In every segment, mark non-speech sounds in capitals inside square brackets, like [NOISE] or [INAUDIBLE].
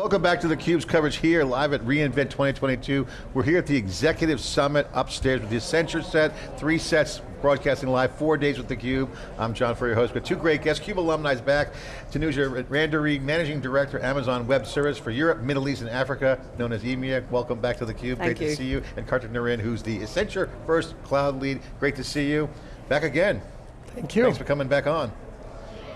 Welcome back to theCUBE's coverage here, live at reInvent 2022. We're here at the Executive Summit upstairs with the Accenture set, three sets broadcasting live, four days with theCUBE. I'm John Furrier, host, but two great guests. CUBE alumni is back. Tanuja Randery, Managing Director, Amazon Web Service for Europe, Middle East, and Africa, known as EMEA. Welcome back to theCUBE, great you. to see you. And Kartik Narayan, who's the Accenture First Cloud Lead. Great to see you. Back again. Thank you. Thanks for coming back on.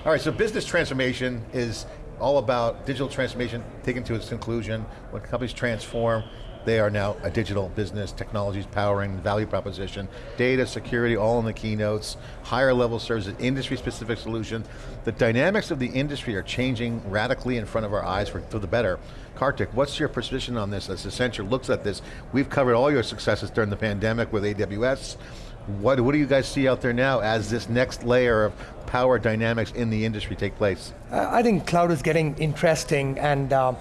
All right, so business transformation is all about digital transformation taken to its conclusion. When companies transform, they are now a digital business, technologies powering value proposition, data, security, all in the keynotes, higher level services, industry specific solution. The dynamics of the industry are changing radically in front of our eyes for, for the better. Kartik, what's your position on this as Accenture looks at this? We've covered all your successes during the pandemic with AWS. What, what do you guys see out there now as this next layer of power dynamics in the industry take place? Uh, I think cloud is getting interesting and uh,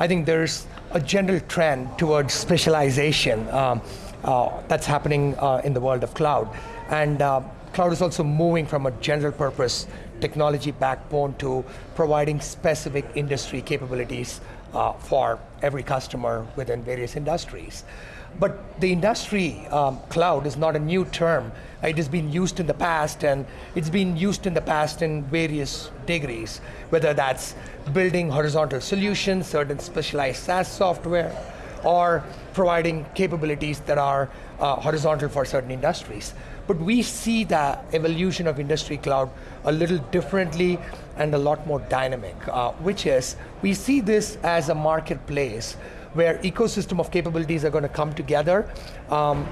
I think there's a general trend towards specialization um, uh, that's happening uh, in the world of cloud. And uh, cloud is also moving from a general purpose technology backbone to providing specific industry capabilities uh, for every customer within various industries. But the industry um, cloud is not a new term. It has been used in the past and it's been used in the past in various degrees, whether that's building horizontal solutions, certain specialized SaaS software, or providing capabilities that are uh, horizontal for certain industries. But we see the evolution of industry cloud a little differently and a lot more dynamic, uh, which is, we see this as a marketplace where ecosystem of capabilities are going to come together um,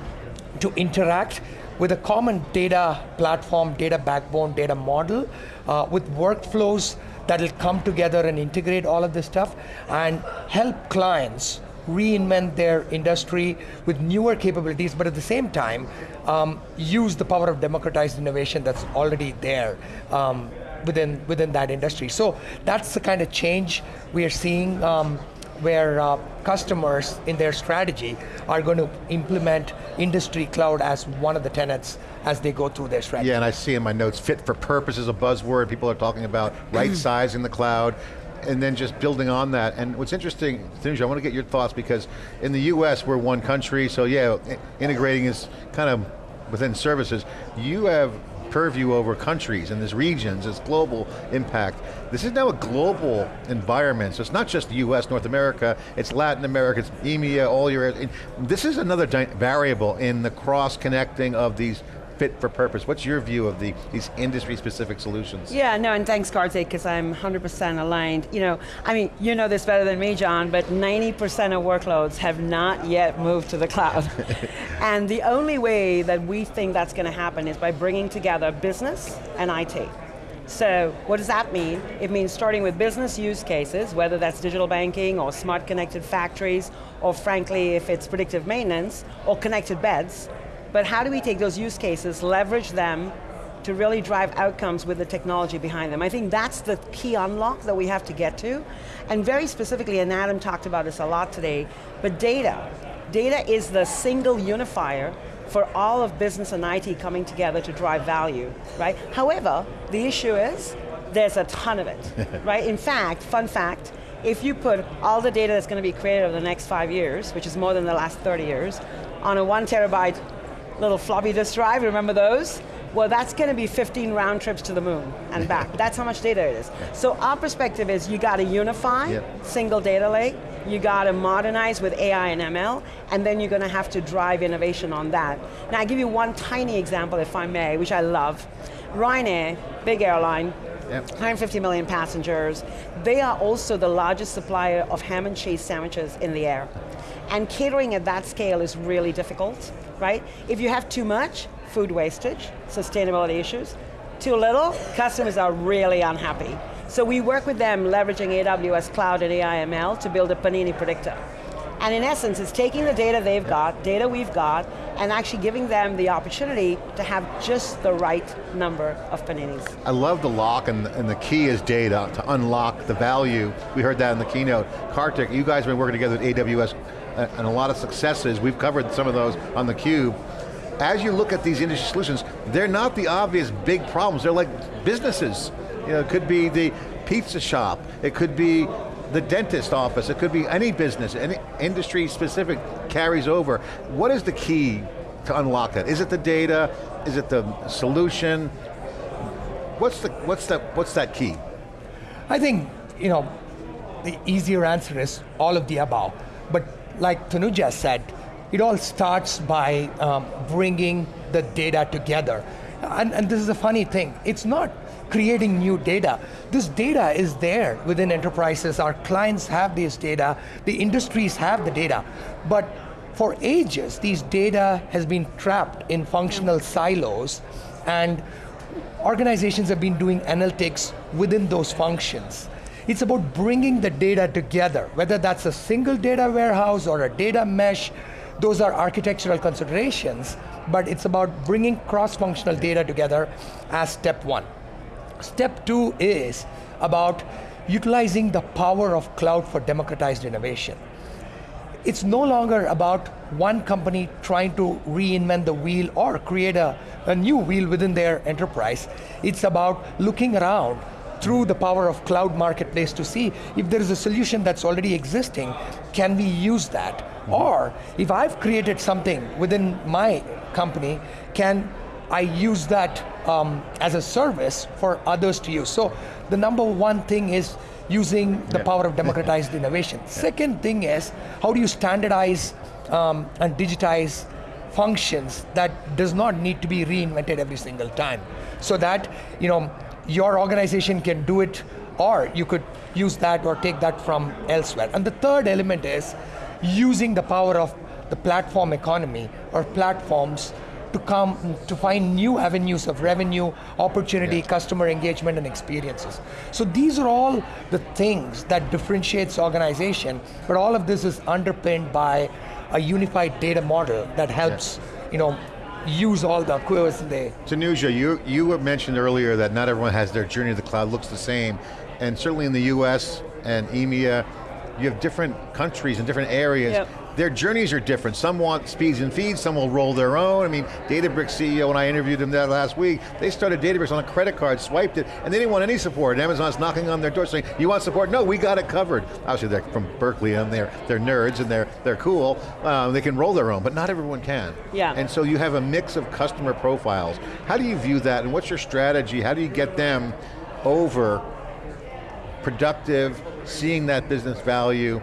to interact with a common data platform, data backbone, data model, uh, with workflows that'll come together and integrate all of this stuff and help clients reinvent their industry with newer capabilities, but at the same time, um, use the power of democratized innovation that's already there um, within, within that industry. So that's the kind of change we are seeing um, where uh, customers in their strategy are going to implement industry cloud as one of the tenets as they go through their strategy. Yeah, and I see in my notes, fit for purpose is a buzzword. People are talking about [CLEARS THROAT] right size in the cloud, and then just building on that. And what's interesting, Tanuja, I want to get your thoughts because in the US, we're one country, so yeah, integrating is kind of within services. You have purview over countries and there's regions, there's global impact. This is now a global environment, so it's not just the US, North America, it's Latin America, it's EMEA, all your, this is another variable in the cross-connecting of these fit for purpose. What's your view of the, these industry-specific solutions? Yeah, no, and thanks Kartik, because I'm 100% aligned. You know, I mean, you know this better than me, John, but 90% of workloads have not yet moved to the cloud. [LAUGHS] and the only way that we think that's going to happen is by bringing together business and IT. So what does that mean? It means starting with business use cases, whether that's digital banking or smart connected factories, or frankly, if it's predictive maintenance, or connected beds, but how do we take those use cases, leverage them to really drive outcomes with the technology behind them. I think that's the key unlock that we have to get to. And very specifically, and Adam talked about this a lot today, but data. Data is the single unifier for all of business and IT coming together to drive value, right? However, the issue is, there's a ton of it, [LAUGHS] right? In fact, fun fact, if you put all the data that's going to be created over the next five years, which is more than the last 30 years, on a one terabyte little floppy disk drive, remember those? Well, that's going to be 15 round trips to the moon and [LAUGHS] back. that's how much data it is. So our perspective is you got to unify, yep. single data lake, you got to modernize with AI and ML, and then you're going to have to drive innovation on that. Now, I'll give you one tiny example, if I may, which I love. Ryanair, big airline, Yep. 150 million passengers. They are also the largest supplier of ham and cheese sandwiches in the air. And catering at that scale is really difficult, right? If you have too much, food wastage, sustainability issues. Too little, customers are really unhappy. So we work with them leveraging AWS Cloud and AIML to build a Panini predictor. And in essence, it's taking the data they've got, data we've got, and actually giving them the opportunity to have just the right number of paninis. I love the lock, and, and the key is data to unlock the value. We heard that in the keynote. Kartik, you guys have been working together with AWS and a lot of successes. We've covered some of those on the cube. As you look at these industry solutions, they're not the obvious big problems. They're like businesses. You know, it could be the pizza shop. It could be the dentist office, it could be any business, any industry specific carries over. What is the key to unlock that? Is it the data? Is it the solution? What's the what's that what's that key? I think, you know, the easier answer is all of the above. Like Tanuja said, it all starts by um, bringing the data together. And, and this is a funny thing. It's not creating new data. This data is there within enterprises. Our clients have this data. The industries have the data. But for ages, these data has been trapped in functional silos and organizations have been doing analytics within those functions. It's about bringing the data together, whether that's a single data warehouse or a data mesh, those are architectural considerations, but it's about bringing cross-functional data together as step one. Step two is about utilizing the power of cloud for democratized innovation. It's no longer about one company trying to reinvent the wheel or create a, a new wheel within their enterprise. It's about looking around through the power of cloud marketplace to see if there is a solution that's already existing, can we use that? Or if I've created something within my company, can I use that um, as a service for others to use? So the number one thing is using the Yeah. power of [LAUGHS] democratized innovation. Second thing is, how do you standardize um, and digitize functions that does not need to be reinvented every single time? So that, you know, your organization can do it or you could use that or take that from elsewhere. And the third element is using the power of the platform economy or platforms to come to find new avenues of revenue, opportunity, Yeah. customer engagement and experiences. So these are all the things that differentiates organization, but all of this is underpinned by a unified data model that helps, you know, use all the queries in the Tanuja, you, you were mentioned earlier that not everyone has their journey to the cloud looks the same, and certainly in the US and EMEA, you have different countries and different areas. Yep. Their journeys are different. Some want speeds and feeds, some will roll their own. I mean, Databricks CEO, when I interviewed them that last week, they started Databricks on a credit card, swiped it, and they didn't want any support. And Amazon's knocking on their door saying, you want support? No, we got it covered. Obviously they're from Berkeley and they're, they're nerds and they're, they're cool. Um, they can roll their own, but not everyone can. Yeah. And so you have a mix of customer profiles. How do you view that and what's your strategy? How do you get them over productive, seeing that business value?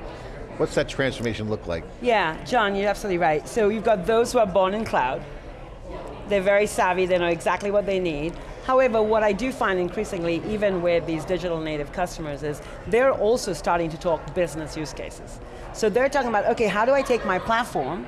What's that transformation look like? Yeah, John, you're absolutely right. So you've got those who are born in cloud. They're very savvy, they know exactly what they need. However, what I do find increasingly, even with these digital native customers, is they're also starting to talk business use cases. So they're talking about, okay, how do I take my platform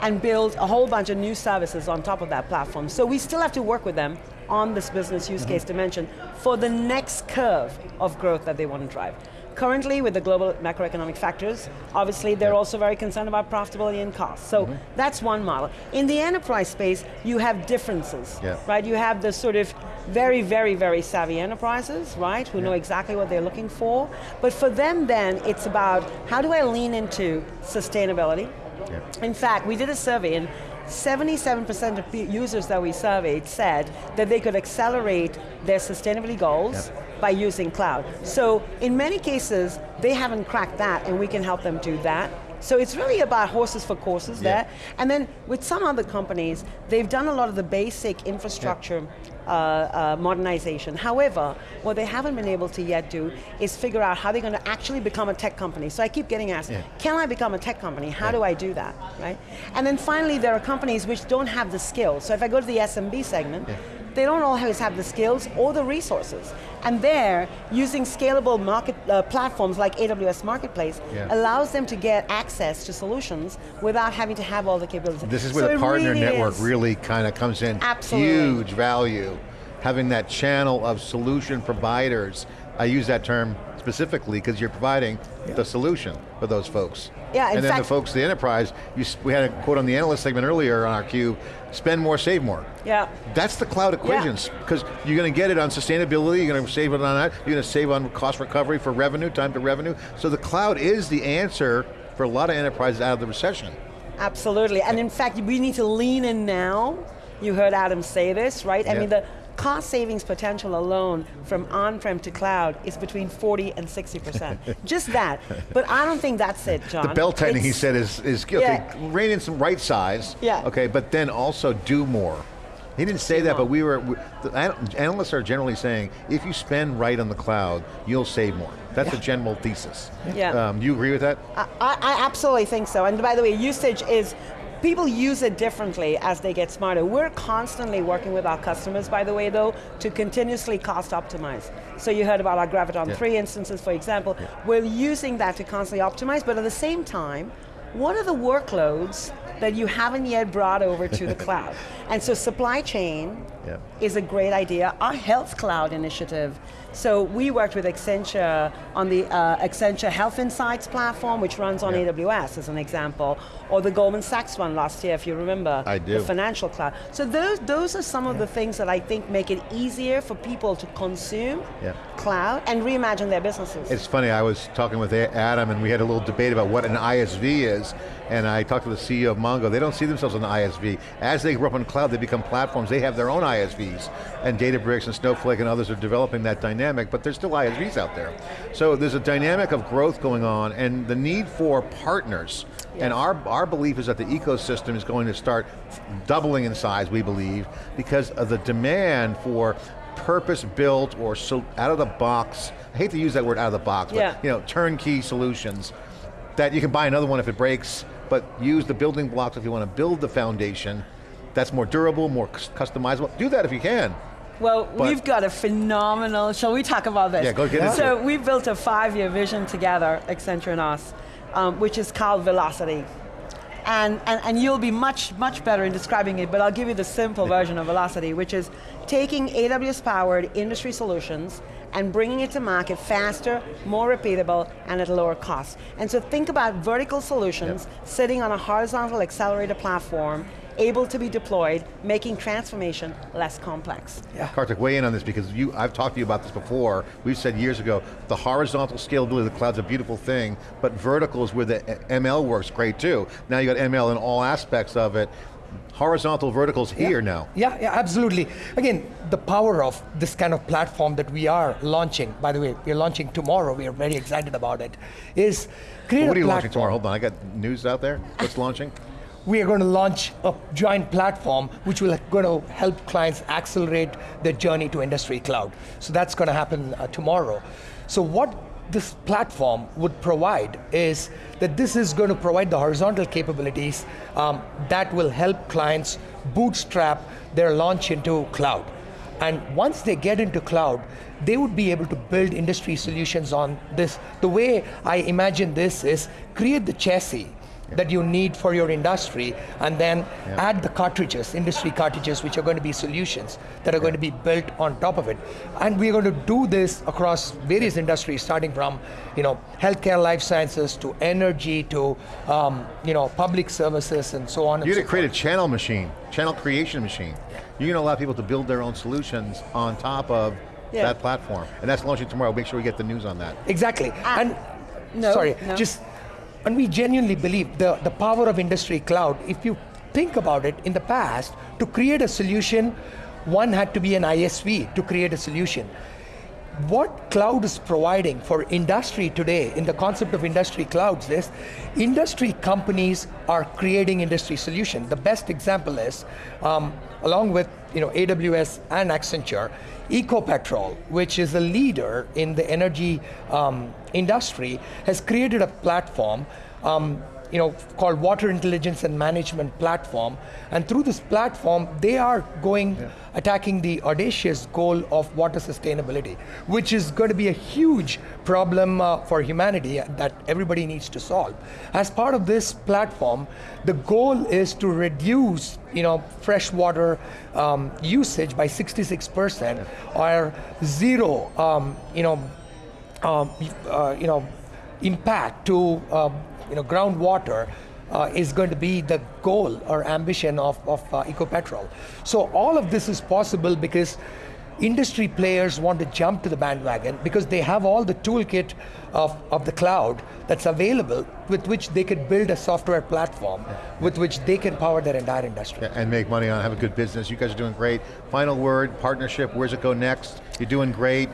and build a whole bunch of new services on top of that platform? So we still have to work with them on this business use mm-hmm. case dimension for the next curve of growth that they want to drive. Currently, with the global macroeconomic factors, obviously they're also very concerned about profitability and cost. So mm-hmm. that's one model. In the enterprise space, you have differences, Yeah. right? You have the sort of very, very, very savvy enterprises, right, who know exactly what they're looking for. But for them then, it's about how do I lean into sustainability? In fact, we did a survey and 77% of users that we surveyed said that they could accelerate their sustainability goals by using cloud. So in many cases, they haven't cracked that and we can help them do that. So it's really about horses for courses Yeah. there. And then with some other companies, they've done a lot of the basic infrastructure uh, uh, modernization. However, what they haven't been able to yet do is figure out how they're going to actually become a tech company. So I keep getting asked, Yeah. can I become a tech company? How Yeah. do I do that, right? And then finally, there are companies which don't have the skills. So if I go to the SMB segment, they don't always have the skills or the resources. And there, using scalable market uh, platforms like AWS Marketplace Yeah. allows them to get access to solutions without having to have all the capabilities. This is where So the partner really network is- really kind of comes in. Absolutely. Huge value. Having that channel of solution providers. I use that term specifically because you're providing the solution for those folks. Yeah, in and then fact- the folks, the enterprise, you, we had a quote on the analyst segment earlier on our cube, spend more, save more. Yeah. That's the cloud equations, because you're going to get it on sustainability, you're going to save it on that, you're going to save on cost recovery for revenue, time to revenue. So the cloud is the answer for a lot of enterprises out of the recession. Absolutely, and in fact, we need to lean in now. You heard Adam say this, right? I Yeah. mean, the, cost savings potential alone from on-prem to cloud is between 40 and 60%. [LAUGHS] Just that. But I don't think that's it, John. The bell tightening, he said, is, is okay, Yeah. rein in some right size, Yeah. okay, but then also do more. He didn't say that, but we were, we, the analysts are generally saying, if you spend right on the cloud, you'll save more. That's a general thesis. Yeah. Um, do you agree with that? I, I absolutely think so. And by the way, usage is, people use it differently as they get smarter. We're constantly working with our customers, by the way, though, to continuously cost optimize. So you heard about our Graviton Yeah. 3 instances, for example. We're using that to constantly optimize, but at the same time, what are the workloads that you haven't yet brought over to the [LAUGHS] cloud? And so supply chain Is a great idea. Our Health Cloud initiative, so we worked with Accenture on the uh, Accenture Health Insights platform, which runs on. AWS as an example, or the Goldman Sachs one last year, if you remember. I do. The financial cloud. So those, those are some of the things that I think make it easier for people to consume cloud and reimagine their businesses. It's funny, I was talking with Adam and we had a little debate about what an ISV is, and I talked to the CEO of Mongo, they don't see themselves as an ISV. As they grow up in cloud, they become platforms, they have their own ISVs, and Databricks and Snowflake and others are developing that dynamic, but there's still ISVs out there. So there's a dynamic of growth going on, and the need for partners, and our, our belief is that the ecosystem is going to start doubling in size, we believe, because of the demand for purpose-built or so out of the box, I hate to use that word out of the box, Yeah. but you know, turnkey solutions that you can buy another one if it breaks, but use the building blocks if you want to build the foundation that's more durable, more customizable. Do that if you can. Well, But- we've got a phenomenal, shall we talk about this? Yeah, go get So it. we built a five-year vision together, Accenture and us, um, which is called Velocity. And, and, and you'll be much, much better in describing it, but I'll give you the simple [LAUGHS] version of Velocity, which is taking AWS-powered industry solutions and bringing it to market faster, more repeatable, and at lower cost. And so think about vertical solutions sitting on a horizontal accelerator platform, able to be deployed, making transformation less complex. Yeah. Kartik, weigh in on this because you, I've talked to you about this before. We've said years ago, the horizontal scalability of the cloud's a beautiful thing, but vertical is where the ML works great too. Now you got ML in all aspects of it. Horizontal verticals here now. Yeah, yeah, absolutely. Again, the power of this kind of platform that we are launching, by the way, we're launching tomorrow, we are very excited about it, is create What are you launching tomorrow? Hold on, I got news out there. What's [LAUGHS] launching? We are going to launch a joint platform which will going to help clients accelerate their journey to industry cloud. So that's going to happen uh, tomorrow. So what this platform would provide is that this is going to provide the horizontal capabilities um, that will help clients bootstrap their launch into cloud. And once they get into cloud, they would be able to build industry solutions on this. The way I imagine this is create the chassis that you need for your industry and then add the cartridges, industry cartridges, which are going to be solutions that are going to be built on top of it. And we're going to do this across various industries, starting from you know, healthcare, life sciences, to energy, to um, you know, public services, and so on You're and going so to create a channel machine, channel creation machine. You're going to allow people to build their own solutions on top of Yeah. that platform. And that's launching tomorrow. Make sure we get the news on that. Exactly. Ah, and no, sorry, no. just and we genuinely believe the, the power of industry cloud, if you think about it, in the past, to create a solution, one had to be an ISV to create a solution. What cloud is providing for industry today, in the concept of industry clouds, is industry companies are creating industry solution. The best example is, um, along with you know AWS and Accenture, EcoPetrol, which is a leader in the energy um, industry, has created a platform. Um, you know, called Water Intelligence and Management Platform. And through this platform, they are going, attacking the audacious goal of water sustainability, which is going to be a huge problem uh, for humanity that everybody needs to solve. As part of this platform, the goal is to reduce, you know, freshwater um, usage by 66% or zero, um, you know, um, uh, you know, impact to uh, you know groundwater uh, is going to be the goal or ambition of, of uh, EcoPetrol. So all of this is possible because industry players want to jump to the bandwagon because they have all the toolkit of, of the cloud that's available with which they could build a software platform with which they can power their entire industry. and make money on, have a good business. You guys are doing great. Final word, partnership, where's it go next? You're doing great.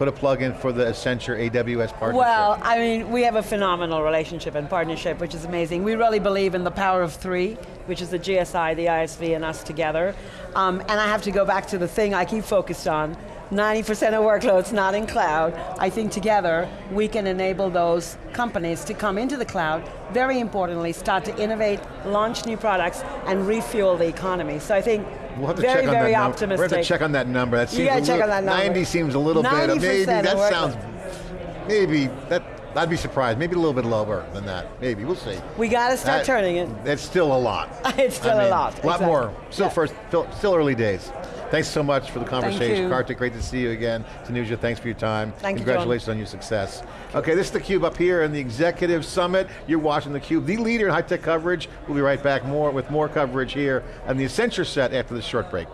Put a plug in for the Accenture AWS partnership. Well, I mean, we have a phenomenal relationship and partnership, which is amazing. We really believe in the power of three, which is the GSI, the ISV, and us together. Um, and I have to go back to the thing I keep focused on. 90% of workloads not in cloud. I think together we can enable those companies to come into the cloud, very importantly, start to innovate, launch new products, and refuel the economy. So I think We'll have to very, check on very that number. We'll have to check on that number. That seems gotta a check little, on that number. 90 seems a little bit, 90% maybe, that sounds, maybe, that, I'd be surprised, maybe a little bit lower than that, maybe, we'll see. We got to start That- turning it. That's still a lot. [LAUGHS] It's still I a mean, lot, A lot exactly. more, still Yeah. first, still early days. Thanks so much for the conversation. you. Kartik, great to see you again. Tanuja, thanks for your time. Thank you. Congratulations on your success. Okay, this is theCUBE up here in the Executive Summit. You're watching theCUBE, the leader in high-tech coverage. We'll be right back more with more coverage here on the Accenture set after this short break.